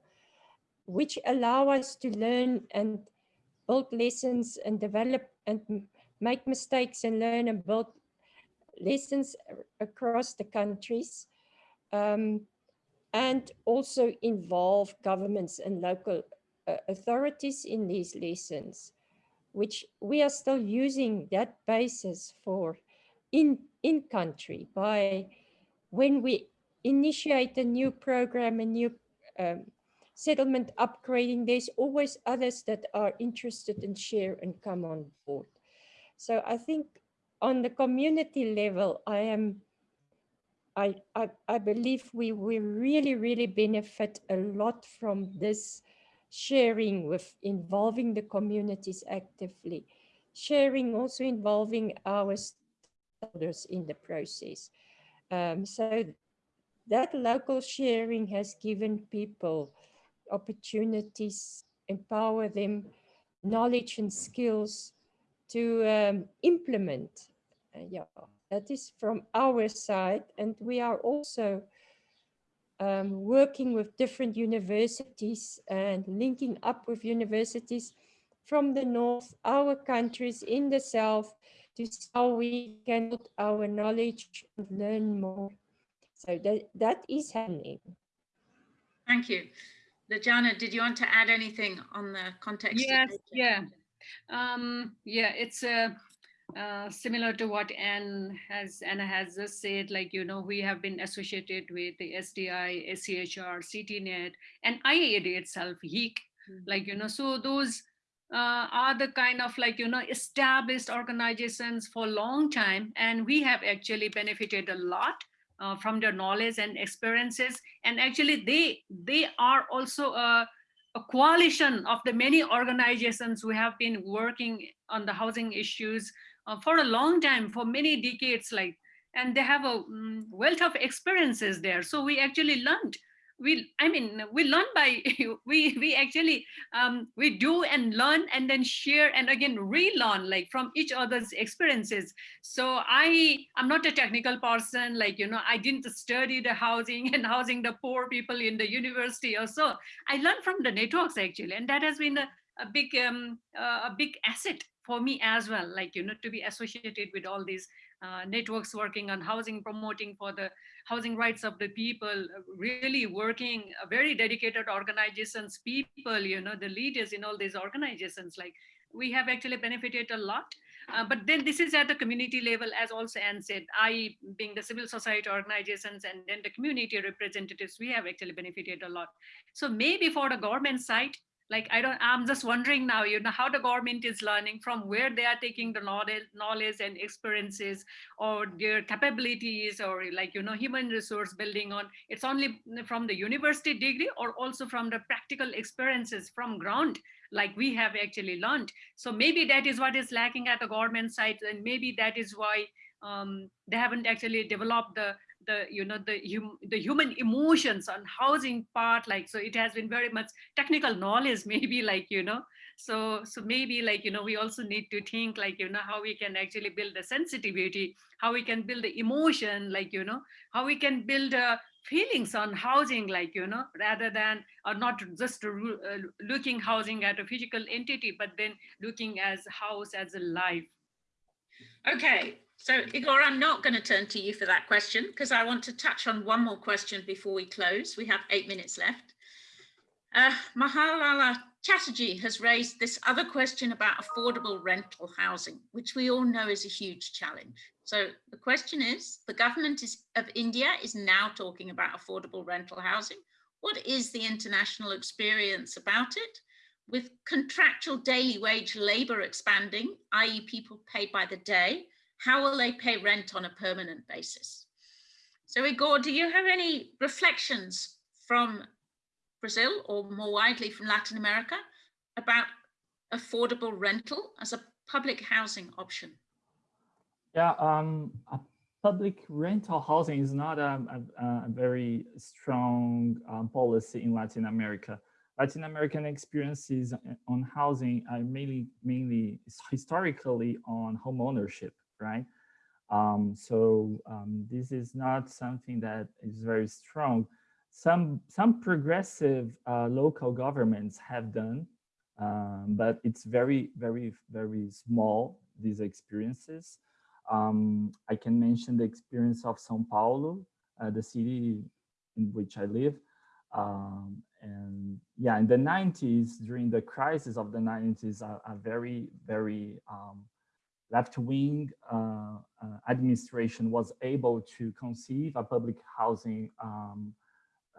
[SPEAKER 3] which allow us to learn and build lessons and develop and make mistakes and learn and build lessons across the countries. Um, and also involve governments and local uh, authorities in these lessons, which we are still using that basis for in, in country by when we initiate a new program, a new um, settlement upgrading, there's always others that are interested and share and come on board. So I think on the community level, I am I, I, I believe we, we really, really benefit a lot from this sharing with involving the communities actively, sharing also involving our stakeholders in the process. Um, so that local sharing has given people opportunities, empower them, knowledge and skills to um, implement. Uh, yeah, that is from our side. And we are also um, working with different universities and linking up with universities from the north, our countries in the south, to see how we can build our knowledge and learn more. So that, that is happening.
[SPEAKER 2] Thank you. Lajana, did you want to add anything on the context? of
[SPEAKER 4] Yes,
[SPEAKER 2] nature?
[SPEAKER 4] yeah. Um, yeah, it's uh, uh, similar to what Anne has Anna has just said. Like you know, we have been associated with the SDI, ACHR, CTNet, and IIED itself, HEEC. Like you know, so those uh, are the kind of like you know established organizations for a long time, and we have actually benefited a lot. Uh, from their knowledge and experiences. And actually they they are also a, a coalition of the many organizations who have been working on the housing issues uh, for a long time for many decades like and they have a mm, wealth of experiences there. So we actually learned we i mean we learn by we we actually um, we do and learn and then share and again relearn like from each other's experiences. So i i'm not a technical person like you know i didn't study the housing and housing the poor people in the university or so. I learned from the networks actually and that has been a, a big um, uh, a big asset for me as well like you know to be associated with all these uh, networks working on housing promoting for the housing rights of the people really working uh, very dedicated organizations people you know the leaders in all these organizations. Like we have actually benefited a lot. Uh, but then this is at the community level as also Anne said I being the civil society organizations and then the community representatives we have actually benefited a lot. So maybe for the government side like i don't i'm just wondering now you know how the government is learning from where they are taking the knowledge knowledge and experiences or their capabilities or like you know human resource building on it's only from the university degree or also from the practical experiences from ground like we have actually learned. So maybe that is what is lacking at the government side and maybe that is why um, they haven't actually developed the the you know the hum, the human emotions on housing part like so it has been very much technical knowledge maybe like you know. So so maybe like you know we also need to think like you know how we can actually build the sensitivity how we can build the emotion like you know how we can build uh, feelings on housing like you know rather than or not just uh, looking housing at a physical entity but then looking as house as a life.
[SPEAKER 2] Okay, so Igor, I'm not going to turn to you for that question because I want to touch on one more question before we close. We have eight minutes left. Uh, Mahalaya Chatterjee has raised this other question about affordable rental housing, which we all know is a huge challenge. So the question is, the government is, of India is now talking about affordable rental housing. What is the international experience about it? With contractual daily wage labor expanding, i.e. people paid by the day, how will they pay rent on a permanent basis? So Igor, do you have any reflections from Brazil or more widely from Latin America about affordable rental as a public housing option?
[SPEAKER 5] Yeah, um, public rental housing is not a, a, a very strong um, policy in Latin America. Latin American experiences on housing are mainly, mainly historically on home ownership right? Um, so um, this is not something that is very strong. Some, some progressive uh, local governments have done, um, but it's very, very, very small, these experiences. Um, I can mention the experience of Sao Paulo, uh, the city in which I live. Um, and yeah, in the 90s, during the crisis of the 90s, a, a very, very um, left-wing uh, uh, administration was able to conceive a public housing um,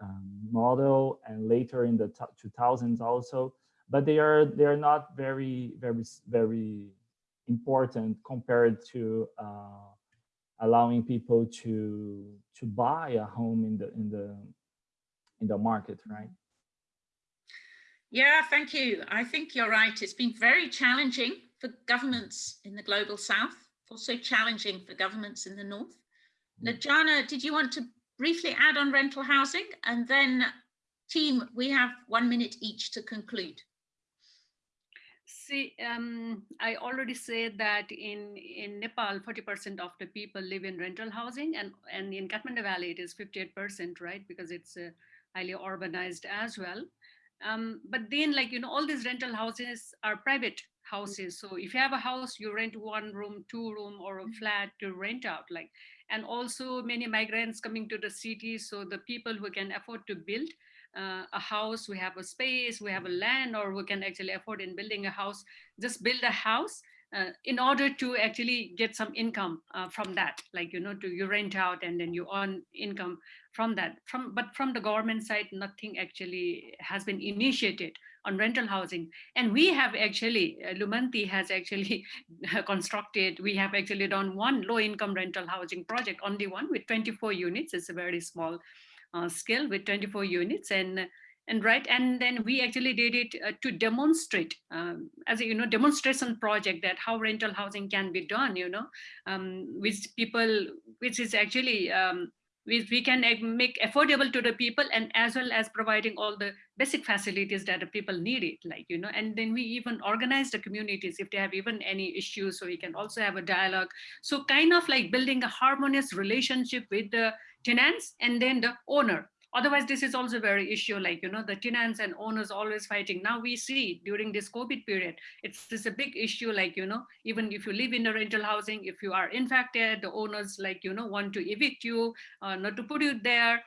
[SPEAKER 5] um, model and later in the 2000s also, but they are they are not very very very important compared to uh, allowing people to to buy a home in the in the in the market, right?
[SPEAKER 2] Yeah, thank you. I think you're right. It's been very challenging for governments in the global south, also challenging for governments in the north. Mm. Lajana, did you want to briefly add on rental housing? And then team, we have one minute each to conclude.
[SPEAKER 4] See, um, I already said that in, in Nepal, 40% of the people live in rental housing and, and in Kathmandu Valley, it is 58%, right? Because it's uh, highly urbanized as well. Um, but then like, you know, all these rental houses are private houses. So if you have a house, you rent one room, two room or a flat to rent out like, and also many migrants coming to the city. So the people who can afford to build uh, a house, we have a space, we have a land, or we can actually afford in building a house, just build a house uh, in order to actually get some income uh, from that, like, you know, to you rent out and then you earn income from that. From But from the government side, nothing actually has been initiated on rental housing. And we have actually, uh, Lumanti has actually constructed, we have actually done one low income rental housing project, only one with 24 units. It's a very small uh, scale with 24 units. And and right and then we actually did it uh, to demonstrate um, as a you know demonstration project that how rental housing can be done you know um, with people which is actually um, we, we can make affordable to the people and as well as providing all the basic facilities that the people need it like you know and then we even organize the communities if they have even any issues. So we can also have a dialogue. So kind of like building a harmonious relationship with the tenants and then the owner Otherwise, this is also very issue like, you know, the tenants and owners always fighting. Now we see during this COVID period, it's, it's a big issue like, you know, even if you live in the rental housing, if you are infected, the owners like, you know, want to evict you, uh, not to put you there.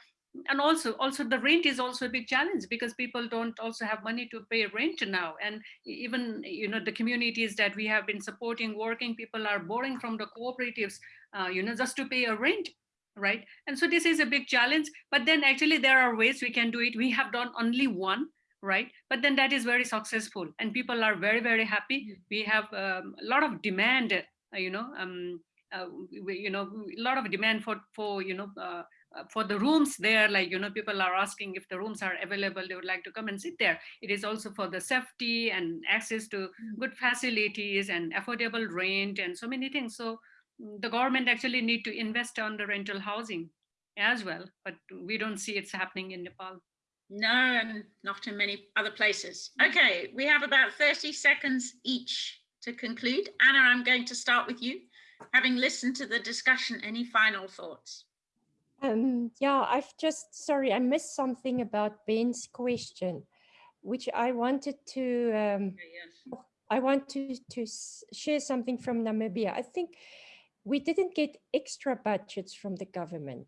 [SPEAKER 4] And also, also the rent is also a big challenge because people don't also have money to pay rent now. And even, you know, the communities that we have been supporting, working people are borrowing from the cooperatives, uh, you know, just to pay a rent right? And so this is a big challenge, but then actually there are ways we can do it. We have done only one, right? But then that is very successful and people are very, very happy. Mm. We have um, a lot of demand, uh, you know, um, uh, we, you know, a lot of demand for, for you know, uh, uh, for the rooms there, like, you know, people are asking if the rooms are available, they would like to come and sit there. It is also for the safety and access to mm. good facilities and affordable rent and so many things. So the government actually need to invest on the rental housing as well, but we don't see it's happening in Nepal.
[SPEAKER 2] No, and not in many other places. Okay, we have about 30 seconds each to conclude. Anna, I'm going to start with you. Having listened to the discussion, any final thoughts?
[SPEAKER 3] Um, yeah, I've just, sorry, I missed something about Ben's question, which I wanted to, um, yes. I want to, to share something from Namibia. I think we didn't get extra budgets from the government,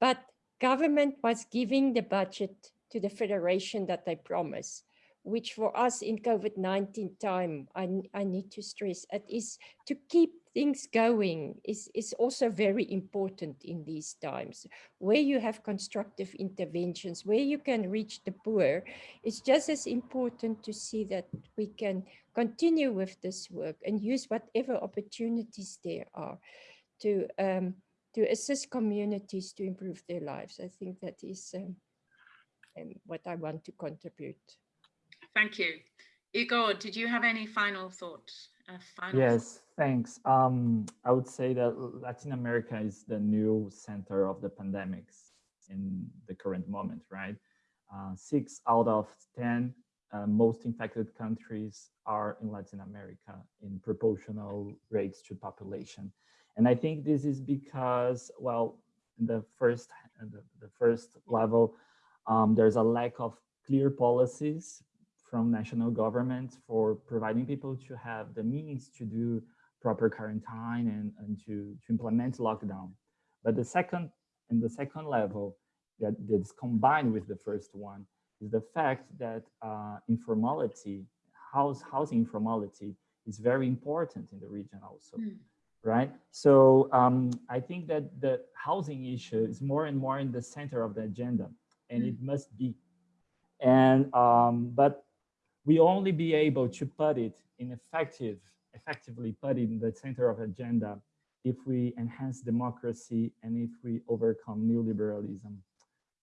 [SPEAKER 3] but government was giving the budget to the federation that they promised, which for us in COVID-19 time, I, I need to stress, it is to keep things going is, is also very important in these times. Where you have constructive interventions, where you can reach the poor, it's just as important to see that we can continue with this work and use whatever opportunities there are to um, to assist communities to improve their lives. I think that is um, um, what I want to contribute.
[SPEAKER 2] Thank you. Igor, did you have any final thoughts?
[SPEAKER 5] final yes, thanks. Um, I would say that Latin America is the new center of the pandemics in the current moment, right? Uh, six out of 10 uh, most infected countries are in Latin America in proportional rates to population. And I think this is because, well, the first, the, the first level, um, there's a lack of clear policies from national governments for providing people to have the means to do proper quarantine and, and to, to implement lockdown. But the second and the second level that is combined with the first one is the fact that uh, informality, house housing informality is very important in the region also, mm. right? So um, I think that the housing issue is more and more in the center of the agenda and mm. it must be. And, um, but we only be able to put it in effective, effectively put it in the center of agenda if we enhance democracy and if we overcome neoliberalism.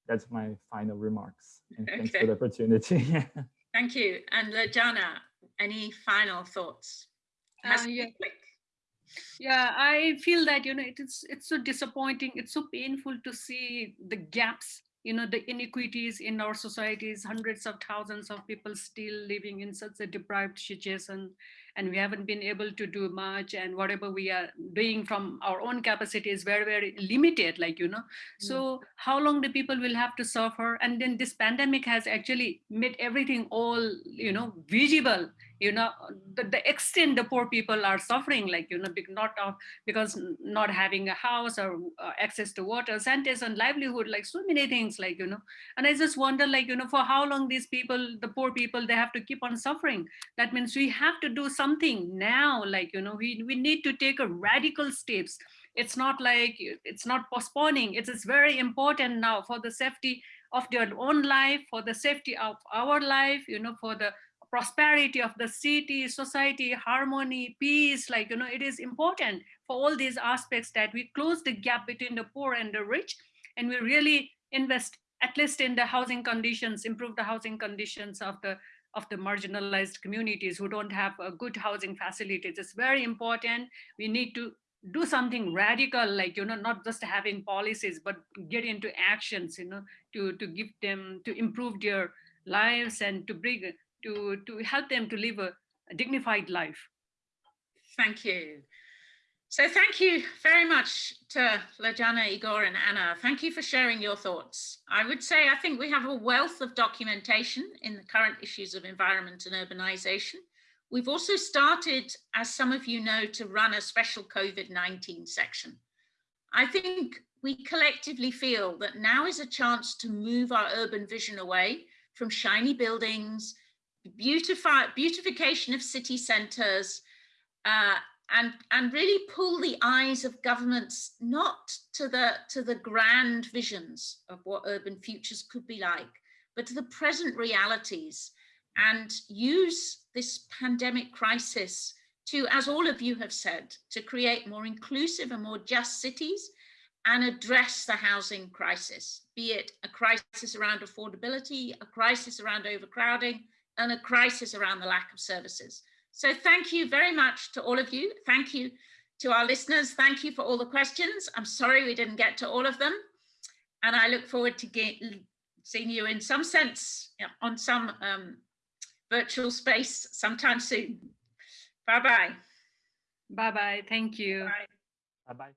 [SPEAKER 5] That's my final remarks. And okay. thanks for the opportunity.
[SPEAKER 2] Thank you. And Lajana, any final thoughts? Uh,
[SPEAKER 4] yeah. yeah, I feel that, you know, it is, it's so disappointing. It's so painful to see the gaps you know, the inequities in our societies, hundreds of thousands of people still living in such a deprived situation, and we haven't been able to do much, and whatever we are doing from our own capacity is very, very limited, like, you know. Mm. So how long the people will have to suffer? And then this pandemic has actually made everything all, you know, visible you know the, the extent the poor people are suffering like you know not of because not having a house or uh, access to water sanitation livelihood like so many things like you know. And i just wonder like you know for how long these people the poor people they have to keep on suffering. That means we have to do something now like you know we, we need to take a radical steps. It's not like it's not postponing. It is very important now for the safety of their own life for the safety of our life you know for the prosperity of the city society harmony peace like you know it is important for all these aspects that we close the gap between the poor and the rich and we really invest at least in the housing conditions improve the housing conditions of the of the marginalized communities who don't have a good housing facilities. It's very important. We need to do something radical like you know not just having policies but get into actions you know to to give them to improve their lives and to bring to to help them to live a, a dignified life
[SPEAKER 2] Thank you. So thank you very much to Lajana, Igor and Anna. Thank you for sharing your thoughts. I would say I think we have a wealth of documentation in the current issues of environment and urbanization. We've also started, as some of you know, to run a special COVID-19 section. I think we collectively feel that now is a chance to move our urban vision away from shiny buildings, beautify, beautification of city centres, uh, and and really pull the eyes of governments not to the to the grand visions of what urban futures could be like, but to the present realities, and use this pandemic crisis to, as all of you have said, to create more inclusive and more just cities and address the housing crisis, be it a crisis around affordability, a crisis around overcrowding, and a crisis around the lack of services. So thank you very much to all of you. Thank you to our listeners. Thank you for all the questions. I'm sorry we didn't get to all of them. And I look forward to get, seeing you in some sense yeah, on some um, virtual space sometime soon. Bye-bye.
[SPEAKER 4] bye bye thank you
[SPEAKER 5] Bye-bye.